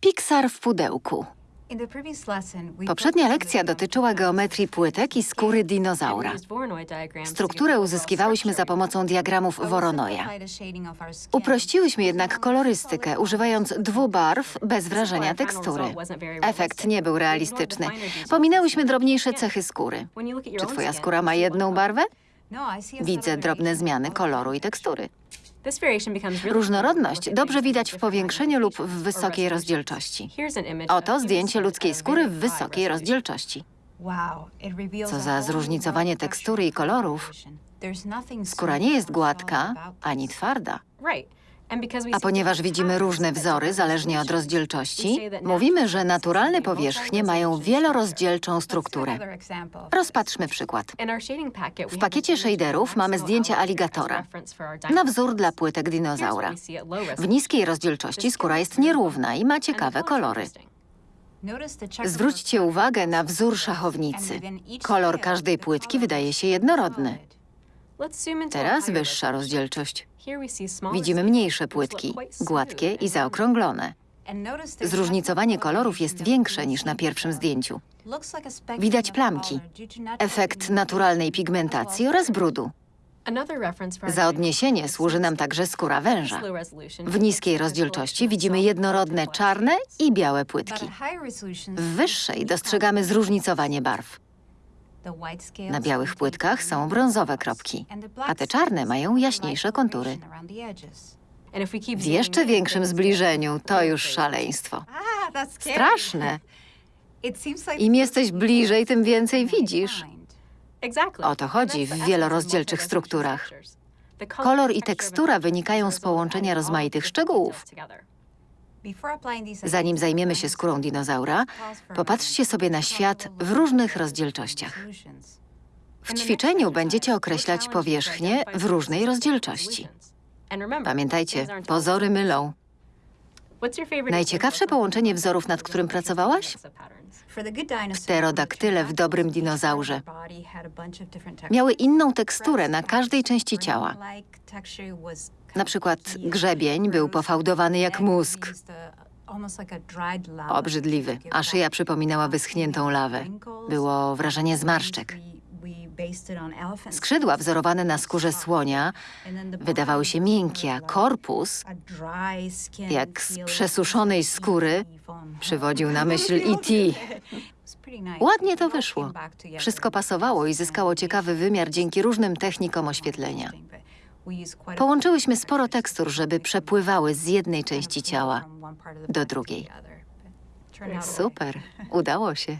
Pixar w pudełku. Poprzednia lekcja dotyczyła geometrii płytek i skóry dinozaura. Strukturę uzyskiwałyśmy za pomocą diagramów Voronoja. Uprościłyśmy jednak kolorystykę, używając dwubarw bez wrażenia tekstury. Efekt nie był realistyczny. Pominęłyśmy drobniejsze cechy skóry. Czy twoja skóra ma jedną barwę? Widzę drobne zmiany koloru i tekstury. Różnorodność dobrze widać w powiększeniu lub w wysokiej rozdzielczości. Oto zdjęcie ludzkiej skóry w wysokiej rozdzielczości. Co za zróżnicowanie tekstury i kolorów. Skóra nie jest gładka ani twarda. A ponieważ widzimy różne wzory zależnie od rozdzielczości, mówimy, że naturalne powierzchnie mają wielorozdzielczą strukturę. Rozpatrzmy przykład. W pakiecie shaderów mamy zdjęcie aligatora Na wzór dla płytek dinozaura. W niskiej rozdzielczości skóra jest nierówna i ma ciekawe kolory. Zwróćcie uwagę na wzór szachownicy. Kolor każdej płytki wydaje się jednorodny. Teraz wyższa rozdzielczość. Widzimy mniejsze płytki, gładkie i zaokrąglone. Zróżnicowanie kolorów jest większe niż na pierwszym zdjęciu. Widać plamki, Efekt naturalnej pigmentacji oraz brudu. Za odniesienie służy nam także skóra węża. W niskiej rozdzielczości widzimy jednorodne czarne i białe płytki. W wyższej dostrzegamy zróżnicowanie barw. Na białych płytkach są brązowe kropki, a te czarne mają jaśniejsze kontury. W jeszcze większym zbliżeniu to już szaleństwo. Straszne. Im jesteś bliżej, tym więcej widzisz. O to chodzi w wielorozdzielczych strukturach. Kolor i tekstura wynikają z połączenia rozmaitych szczegółów. Zanim zajmiemy się skórą dinozaura, popatrzcie sobie na świat w różnych rozdzielczościach. W ćwiczeniu będziecie określać powierzchnię w różnej rozdzielczości. Pamiętajcie, pozory mylą. Najciekawsze połączenie wzorów, nad którym pracowałaś? Pterodaktyle w dobrym dinozaurze. Miały inną teksturę na każdej części ciała. Na przykład grzebień był pofałdowany jak mózg. Obrzydliwy, a szyja przypominała wyschniętą lawę. Było wrażenie zmarszczek. Skrzydła wzorowane na skórze słonia wydawały się miękkie, a korpus, jak z przesuszonej skóry, przywodził na myśl E.T. Ładnie to wyszło. Wszystko pasowało i zyskało ciekawy wymiar dzięki różnym technikom oświetlenia. Połączyłyśmy sporo tekstur, żeby przepływały z jednej części ciała do drugiej. Super, udało się.